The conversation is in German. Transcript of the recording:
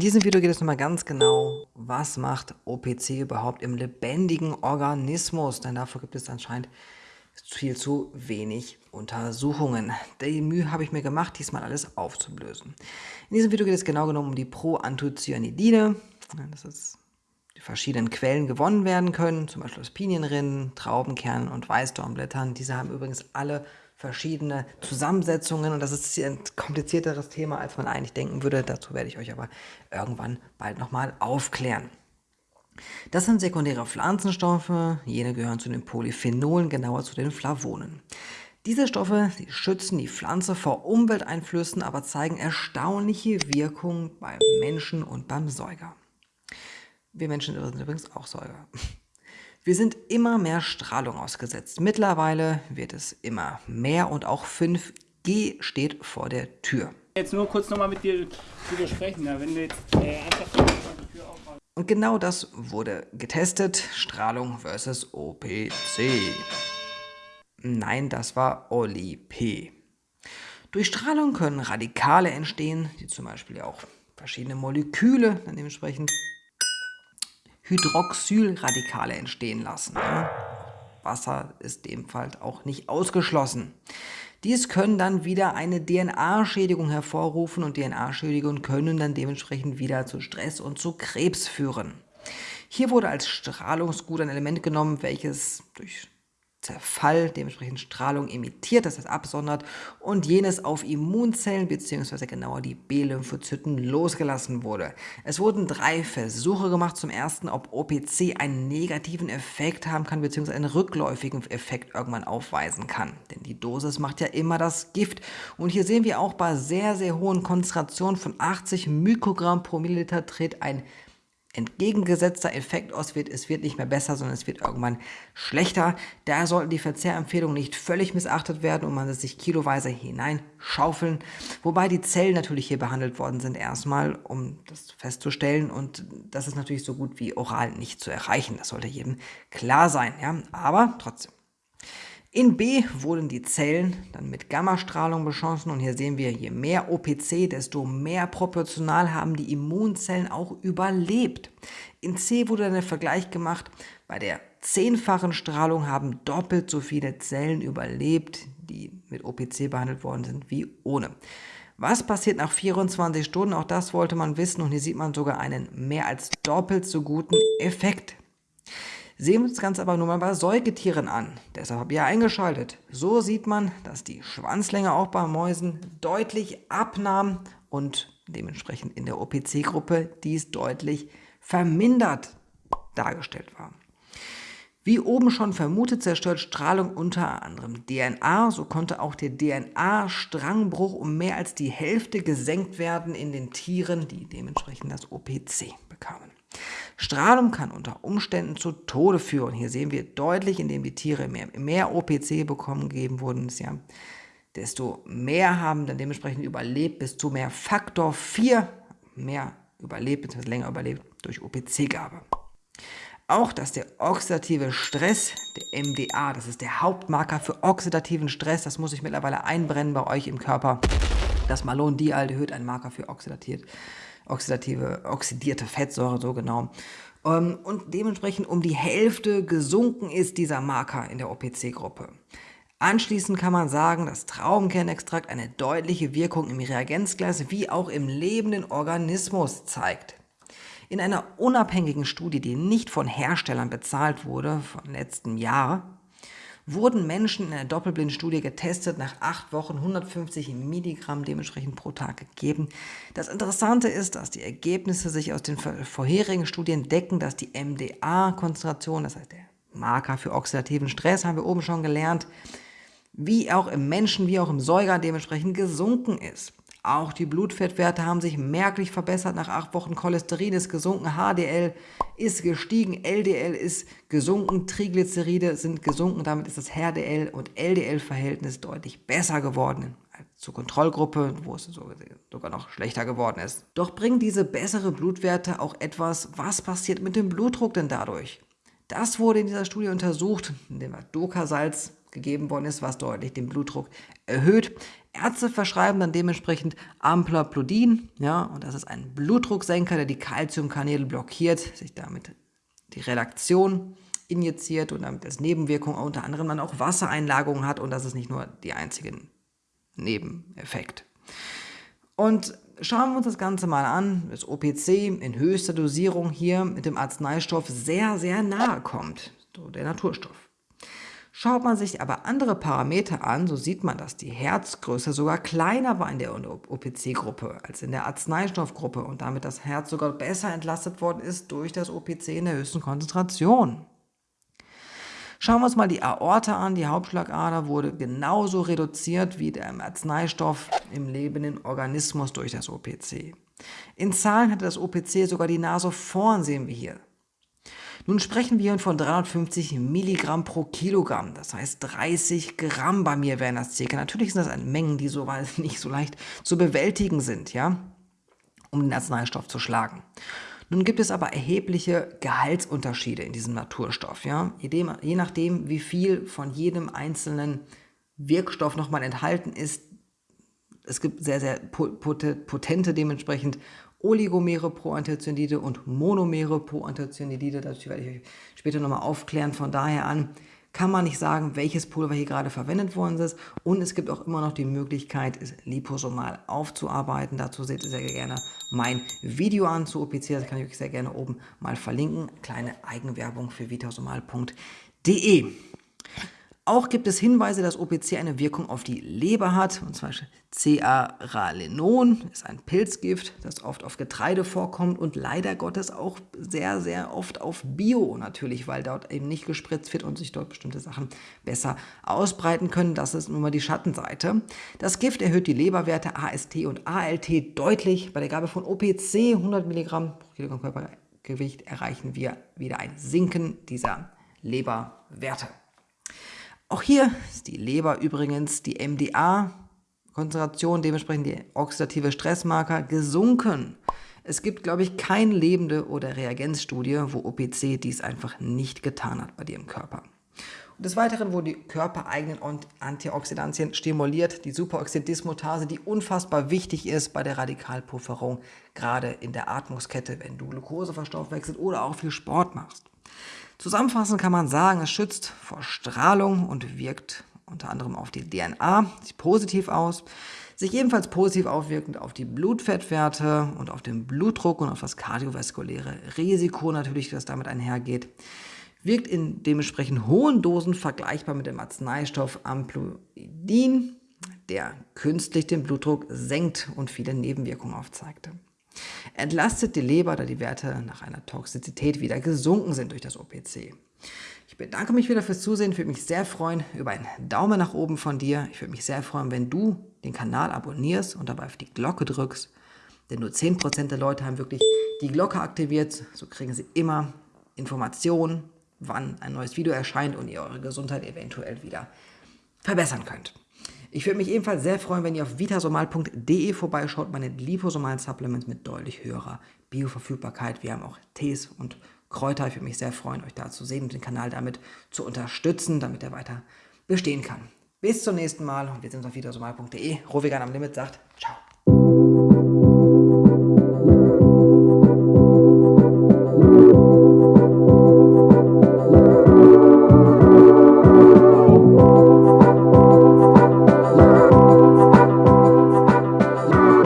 diesem Video geht es nochmal ganz genau, was macht OPC überhaupt im lebendigen Organismus, denn dafür gibt es anscheinend viel zu wenig Untersuchungen. Die Mühe habe ich mir gemacht, diesmal alles aufzulösen. In diesem Video geht es genau genommen um die Proanthocyanidine. Das ist die verschiedenen Quellen gewonnen werden können, zum Beispiel aus Pinienrinden, Traubenkernen und Weißdornblättern. Diese haben übrigens alle verschiedene Zusammensetzungen und das ist ein komplizierteres Thema, als man eigentlich denken würde. Dazu werde ich euch aber irgendwann bald nochmal aufklären. Das sind sekundäre Pflanzenstoffe, jene gehören zu den Polyphenolen, genauer zu den Flavonen. Diese Stoffe die schützen die Pflanze vor Umwelteinflüssen, aber zeigen erstaunliche Wirkungen beim Menschen und beim Säuger. Wir Menschen sind übrigens auch Säuger. Wir sind immer mehr Strahlung ausgesetzt. Mittlerweile wird es immer mehr und auch 5G steht vor der Tür. Jetzt nur kurz nochmal mit dir widersprechen, wenn du jetzt äh, einfach die Tür aufmachst. Und genau das wurde getestet. Strahlung versus OPC. Nein, das war Oli P. Durch Strahlung können Radikale entstehen, die zum Beispiel auch verschiedene Moleküle dann dementsprechend Hydroxylradikale entstehen lassen. Wasser ist ebenfalls auch nicht ausgeschlossen. Dies können dann wieder eine DNA-Schädigung hervorrufen und DNA-Schädigungen können dann dementsprechend wieder zu Stress und zu Krebs führen. Hier wurde als Strahlungsgut ein Element genommen, welches durch Zerfall, dementsprechend Strahlung emittiert, das heißt absondert und jenes auf Immunzellen bzw. genauer die B-Lymphozyten losgelassen wurde. Es wurden drei Versuche gemacht. Zum ersten, ob OPC einen negativen Effekt haben kann bzw. einen rückläufigen Effekt irgendwann aufweisen kann. Denn die Dosis macht ja immer das Gift. Und hier sehen wir auch bei sehr, sehr hohen Konzentrationen von 80 Mikrogramm pro Milliliter tritt ein entgegengesetzter Effekt aus wird, es wird nicht mehr besser, sondern es wird irgendwann schlechter. Daher sollten die Verzehrempfehlungen nicht völlig missachtet werden und man sich kiloweise hineinschaufeln, wobei die Zellen natürlich hier behandelt worden sind erstmal, um das festzustellen. Und das ist natürlich so gut wie oral nicht zu erreichen, das sollte jedem klar sein, ja, aber trotzdem. In B wurden die Zellen dann mit Gammastrahlung beschossen und hier sehen wir, je mehr OPC, desto mehr proportional haben die Immunzellen auch überlebt. In C wurde dann der Vergleich gemacht, bei der zehnfachen Strahlung haben doppelt so viele Zellen überlebt, die mit OPC behandelt worden sind, wie ohne. Was passiert nach 24 Stunden? Auch das wollte man wissen und hier sieht man sogar einen mehr als doppelt so guten Effekt. Sehen wir uns das Ganze aber nur mal bei Säugetieren an. Deshalb habe ich ja eingeschaltet. So sieht man, dass die Schwanzlänge auch bei Mäusen deutlich abnahm und dementsprechend in der OPC-Gruppe dies deutlich vermindert dargestellt war. Wie oben schon vermutet, zerstört Strahlung unter anderem DNA. So konnte auch der DNA-Strangbruch um mehr als die Hälfte gesenkt werden in den Tieren, die dementsprechend das OPC bekamen. Strahlung kann unter Umständen zu Tode führen. Hier sehen wir deutlich, indem die Tiere mehr, mehr OPC bekommen gegeben wurden, ja, desto mehr haben dann dementsprechend überlebt, bis zu mehr Faktor 4 mehr überlebt, bzw. länger überlebt durch OPC-Gabe. Auch, dass der oxidative Stress, der MDA, das ist der Hauptmarker für oxidativen Stress, das muss ich mittlerweile einbrennen bei euch im Körper. Das Malondialdehyd, ein Marker für oxidativ oxidative, oxidierte Fettsäure, so genau. Ähm, und dementsprechend um die Hälfte gesunken ist dieser Marker in der OPC-Gruppe. Anschließend kann man sagen, dass Traubenkernextrakt eine deutliche Wirkung im Reagenzglas wie auch im lebenden Organismus zeigt. In einer unabhängigen Studie, die nicht von Herstellern bezahlt wurde, von letztem Jahr, wurden Menschen in einer Doppelblindstudie getestet, nach acht Wochen 150 Milligramm dementsprechend pro Tag gegeben. Das Interessante ist, dass die Ergebnisse sich aus den vorherigen Studien decken, dass die MDA-Konzentration, das heißt der Marker für oxidativen Stress, haben wir oben schon gelernt, wie auch im Menschen, wie auch im Säuger dementsprechend gesunken ist. Auch die Blutfettwerte haben sich merklich verbessert. Nach acht Wochen Cholesterin ist gesunken, HDL ist gestiegen, LDL ist gesunken, Triglyceride sind gesunken. Damit ist das HDL und LDL-Verhältnis deutlich besser geworden zur Kontrollgruppe, wo es sogar noch schlechter geworden ist. Doch bringen diese bessere Blutwerte auch etwas, was passiert mit dem Blutdruck denn dadurch? Das wurde in dieser Studie untersucht, indem Doka-Salz gegeben worden ist, was deutlich den Blutdruck erhöht. Ärzte verschreiben dann dementsprechend Amplaplodin, ja, und das ist ein Blutdrucksenker, der die Calciumkanäle blockiert, sich damit die Redaktion injiziert und damit als Nebenwirkung unter anderem man auch Wassereinlagerungen hat und das ist nicht nur die einzige Nebeneffekt. Und schauen wir uns das Ganze mal an, das OPC in höchster Dosierung hier mit dem Arzneistoff sehr, sehr nahe kommt, so der Naturstoff. Schaut man sich aber andere Parameter an, so sieht man, dass die Herzgröße sogar kleiner war in der OPC-Gruppe als in der Arzneistoffgruppe und damit das Herz sogar besser entlastet worden ist durch das OPC in der höchsten Konzentration. Schauen wir uns mal die Aorta an. Die Hauptschlagader wurde genauso reduziert wie der Arzneistoff im lebenden Organismus durch das OPC. In Zahlen hatte das OPC sogar die Nase vorn, sehen wir hier. Nun sprechen wir von 350 Milligramm pro Kilogramm, das heißt 30 Gramm bei mir wären das circa. Natürlich sind das Mengen, die so nicht so leicht zu bewältigen sind, ja, um den Arzneistoff zu schlagen. Nun gibt es aber erhebliche Gehaltsunterschiede in diesem Naturstoff. Ja? Je nachdem, wie viel von jedem einzelnen Wirkstoff nochmal enthalten ist, es gibt sehr, sehr potente dementsprechend Oligomere pro Anthocyanidide und Monomere pro Anthocyanidide. Das werde ich euch später nochmal aufklären. Von daher an kann man nicht sagen, welches Pulver hier gerade verwendet worden ist. Und es gibt auch immer noch die Möglichkeit, es liposomal aufzuarbeiten. Dazu seht ihr sehr gerne mein Video an zu OPC. Das kann ich euch sehr gerne oben mal verlinken. Kleine Eigenwerbung für vitasomal.de. Auch gibt es Hinweise, dass OPC eine Wirkung auf die Leber hat, und zwar C-Aralenon ist ein Pilzgift, das oft auf Getreide vorkommt und leider Gottes auch sehr, sehr oft auf Bio natürlich, weil dort eben nicht gespritzt wird und sich dort bestimmte Sachen besser ausbreiten können. Das ist nun mal die Schattenseite. Das Gift erhöht die Leberwerte AST und ALT deutlich. Bei der Gabe von OPC 100 Milligramm pro Kilogramm Körpergewicht erreichen wir wieder ein Sinken dieser Leberwerte. Auch hier ist die Leber übrigens die MDA-Konzentration, dementsprechend die oxidative Stressmarker, gesunken. Es gibt, glaube ich, keine lebende oder Reagenzstudie, wo OPC dies einfach nicht getan hat bei dir im Körper. Des Weiteren wurden die körpereigenen Antioxidantien stimuliert, die Superoxidismutase, die unfassbar wichtig ist bei der Radikalpufferung, gerade in der Atmungskette, wenn du Glucose verstoffwechselst oder auch viel Sport machst. Zusammenfassend kann man sagen, es schützt vor Strahlung und wirkt unter anderem auf die DNA, sieht positiv aus, sich ebenfalls positiv aufwirkend auf die Blutfettwerte und auf den Blutdruck und auf das kardiovaskuläre Risiko natürlich, das damit einhergeht, wirkt in dementsprechend hohen Dosen vergleichbar mit dem Arzneistoff Amplodin, der künstlich den Blutdruck senkt und viele Nebenwirkungen aufzeigte entlastet die Leber, da die Werte nach einer Toxizität wieder gesunken sind durch das OPC. Ich bedanke mich wieder fürs Zusehen, ich würde mich sehr freuen über einen Daumen nach oben von dir. Ich würde mich sehr freuen, wenn du den Kanal abonnierst und dabei auf die Glocke drückst, denn nur 10% der Leute haben wirklich die Glocke aktiviert. So kriegen sie immer Informationen, wann ein neues Video erscheint und ihr eure Gesundheit eventuell wieder verbessern könnt. Ich würde mich ebenfalls sehr freuen, wenn ihr auf vitasomal.de vorbeischaut, meine liposomalen Supplements mit deutlich höherer Bioverfügbarkeit. Wir haben auch Tees und Kräuter. Ich würde mich sehr freuen, euch da zu sehen und den Kanal damit zu unterstützen, damit er weiter bestehen kann. Bis zum nächsten Mal und wir sehen uns auf vitasomal.de. Rovigan am Limit sagt Ciao.